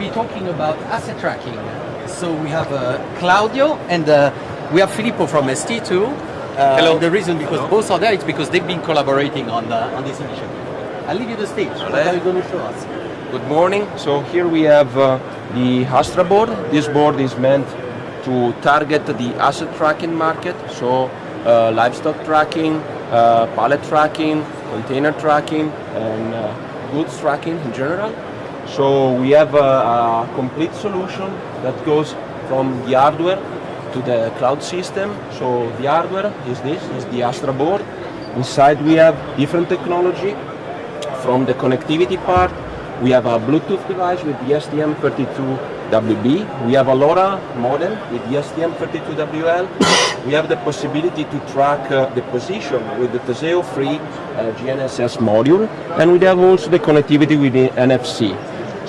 be talking about asset tracking. So we have uh, Claudio and uh, we have Filippo from ST too. Uh, Hello. The reason because both are there is because they've been collaborating on on this initiative. I'll leave you the stage. What are you going to show us? Good morning. So here we have uh, the Astra board. This board is meant to target the asset tracking market, so uh, livestock tracking, uh, pallet tracking, container tracking, and uh, goods tracking in general. So we have a, a complete solution that goes from the hardware to the cloud system. So the hardware is this, is the Astra board. Inside we have different technology from the connectivity part, we have a Bluetooth device with the STM32WB. We have a LoRa modem with the STM32WL. we have the possibility to track uh, the position with the Teseo free uh, GNSS module. And we have also the connectivity with the NFC.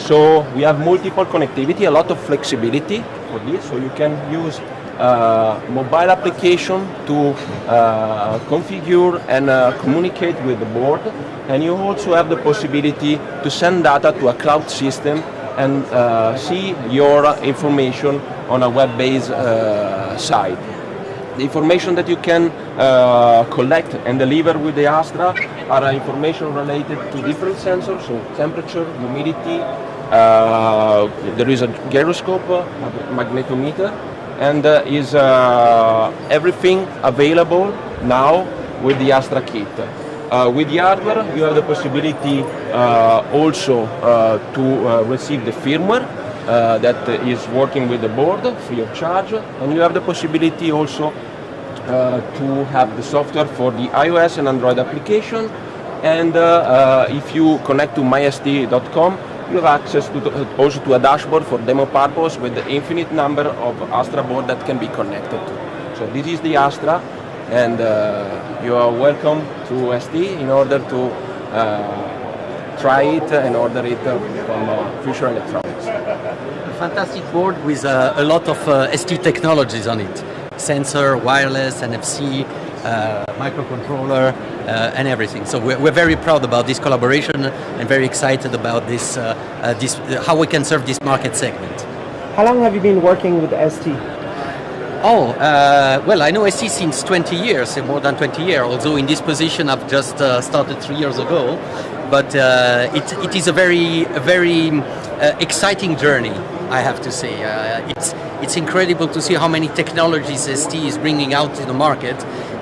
So we have multiple connectivity, a lot of flexibility for this. So you can use uh, mobile application to uh, configure and uh, communicate with the board and you also have the possibility to send data to a cloud system and uh, see your information on a web-based uh, site. The information that you can uh, collect and deliver with the Astra are information related to different sensors, so temperature, humidity, there is a gyroscope, a magnetometer, and uh, is uh, everything available now with the Astra kit. Uh, with the hardware, you have the possibility uh, also uh, to uh, receive the firmware that is working with the board free of charge, and you have the possibility also to have the software for the iOS and Android application. And if you connect to my.st.com, you have access to also to a dashboard for demo purpose with the infinite number of Astra board that can be connected to. So this is the Astra and uh, you are welcome to ST in order to uh, try it and order it from uh, Future Electronics. A fantastic board with uh, a lot of uh, ST technologies on it. Sensor, wireless, NFC, uh, microcontroller, uh, and everything. So we're, we're, very proud about this collaboration and very excited about this, uh, uh this how we can serve this market segment. How long have you been working with ST? Oh, uh, well, I know ST since 20 years, more than 20 years, although in this position I've just started three years ago. But it, it is a very, a very exciting journey, I have to say. it's, it's incredible to see how many technologies ST is bringing out to the market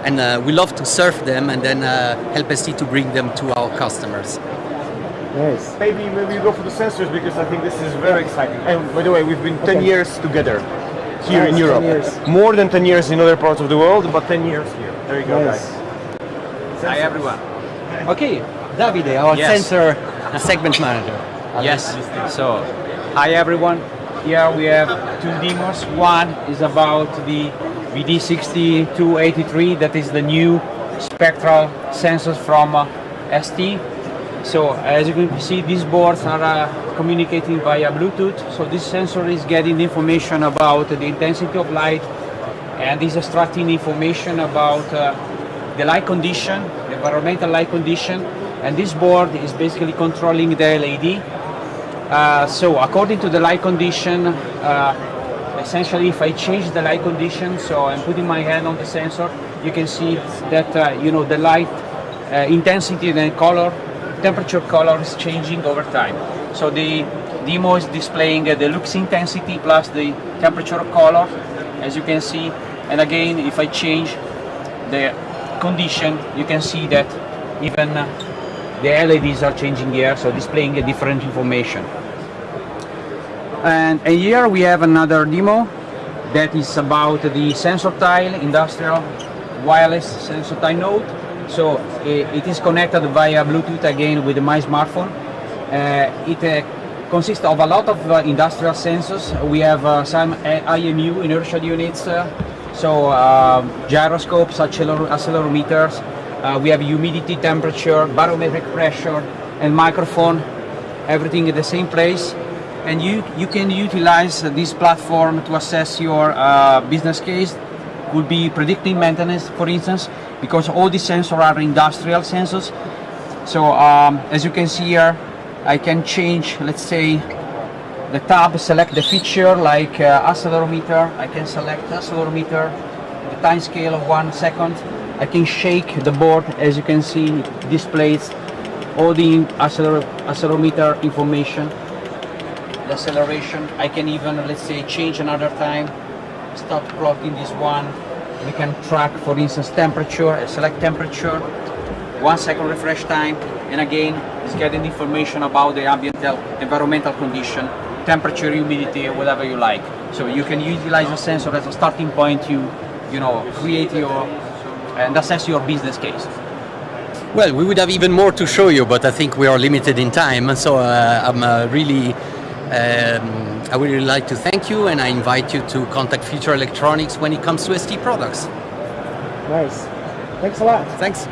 and uh, we love to serve them and then uh, help ST to bring them to our customers. Nice. Maybe maybe you go for the sensors because I think this is very exciting. And by the way, we've been 10 okay. years together here nice, in Europe. More than 10 years in other parts of the world, but 10 years here. There you go, nice. guys. Hi everyone. Okay, Davide, our yes. sensor segment manager. Yes. So, hi everyone. Here we have two demos. One is about the VD6283, that is the new spectral sensors from uh, ST. So as you can see, these boards are uh, communicating via Bluetooth. So this sensor is getting information about the intensity of light and is extracting information about uh, the light condition, the environmental light condition, and this board is basically controlling the LED. Uh, so according to the light condition, uh, essentially if I change the light condition, so I'm putting my hand on the sensor, you can see that uh, you know the light uh, intensity and color, temperature color is changing over time. So the demo is displaying uh, the lux intensity plus the temperature color, as you can see. And again, if I change the condition, you can see that even the LEDs are changing here, so displaying a different information. And, here we have another demo that is about the sensor tile industrial wireless sensor tile node. So it, is connected via Bluetooth again with my smartphone. Uh, it uh, consists of a lot of uh, industrial sensors. We have uh, some IMU inertial units, uh, so um, gyroscopes, accelerometers. Uh, we have humidity, temperature, barometric pressure, and microphone. Everything in the same place and you, you can utilize this platform to assess your uh, business case could be predicting maintenance for instance because all these sensors are industrial sensors so um, as you can see here I can change let's say the tab, select the feature like uh, accelerometer. I can select accelerometer, the time scale of one second. I can shake the board, as you can see, it displays all the acceler accelerometer information, acceleration. I can even, let's say, change another time, stop plotting this one. We can track, for instance, temperature, select temperature, one second refresh time, and again, it's getting information about the ambient environmental condition, temperature, humidity, whatever you like. So you can utilize the sensor as a starting point to, you know, create your and assess your business case. Well, we would have even more to show you, but I think we are limited in time. So uh, I'm uh, really, um, I would really like to thank you, and I invite you to contact Future Electronics when it comes to ST products. Nice. Thanks a lot. Thanks.